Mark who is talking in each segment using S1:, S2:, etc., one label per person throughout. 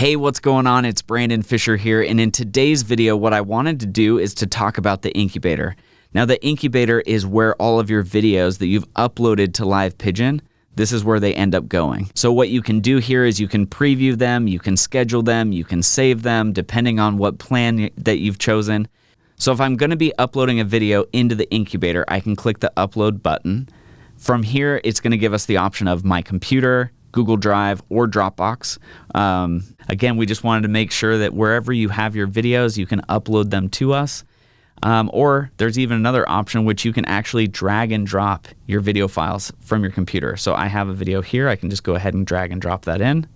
S1: Hey, what's going on? It's Brandon Fisher here, and in today's video, what I wanted to do is to talk about the incubator. Now, the incubator is where all of your videos that you've uploaded to Live Pigeon, this is where they end up going. So what you can do here is you can preview them, you can schedule them, you can save them depending on what plan that you've chosen. So if I'm going to be uploading a video into the incubator, I can click the upload button. From here, it's going to give us the option of my computer, Google Drive, or Dropbox. Um, again, we just wanted to make sure that wherever you have your videos, you can upload them to us. Um, or there's even another option which you can actually drag and drop your video files from your computer. So I have a video here. I can just go ahead and drag and drop that in.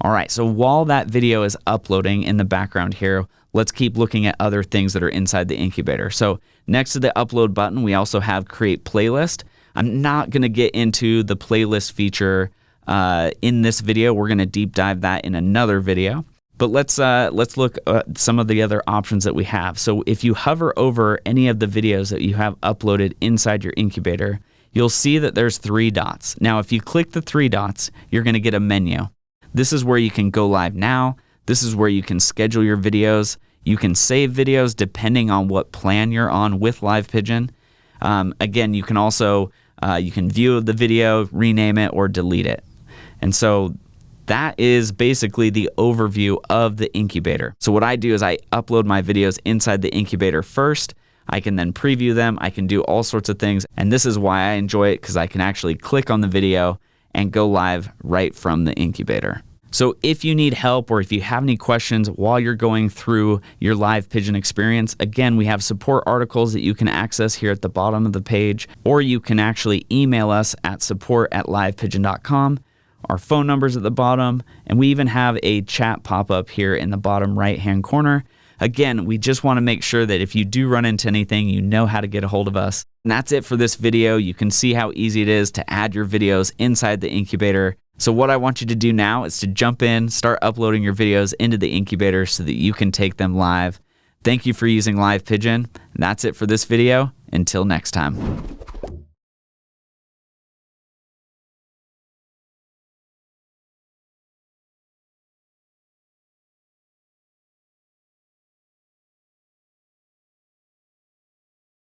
S1: All right, so while that video is uploading in the background here, let's keep looking at other things that are inside the incubator. So next to the upload button, we also have create playlist. I'm not going to get into the playlist feature uh, in this video. We're going to deep dive that in another video. But let's uh, let's look at some of the other options that we have. So if you hover over any of the videos that you have uploaded inside your incubator, you'll see that there's three dots. Now, if you click the three dots, you're going to get a menu. This is where you can go live now. This is where you can schedule your videos. You can save videos depending on what plan you're on with Live Pigeon. Um, again, you can also uh, you can view the video, rename it, or delete it. And so that is basically the overview of the incubator. So what I do is I upload my videos inside the incubator first. I can then preview them. I can do all sorts of things. And this is why I enjoy it because I can actually click on the video and go live right from the incubator. So if you need help or if you have any questions while you're going through your live pigeon experience, again, we have support articles that you can access here at the bottom of the page, or you can actually email us at support at livepigeon.com. Our phone number's at the bottom, and we even have a chat pop up here in the bottom right hand corner. Again, we just want to make sure that if you do run into anything, you know how to get a hold of us. And that's it for this video. You can see how easy it is to add your videos inside the incubator. So what I want you to do now is to jump in, start uploading your videos into the incubator so that you can take them live. Thank you for using Live Pigeon. And that's it for this video. Until next time.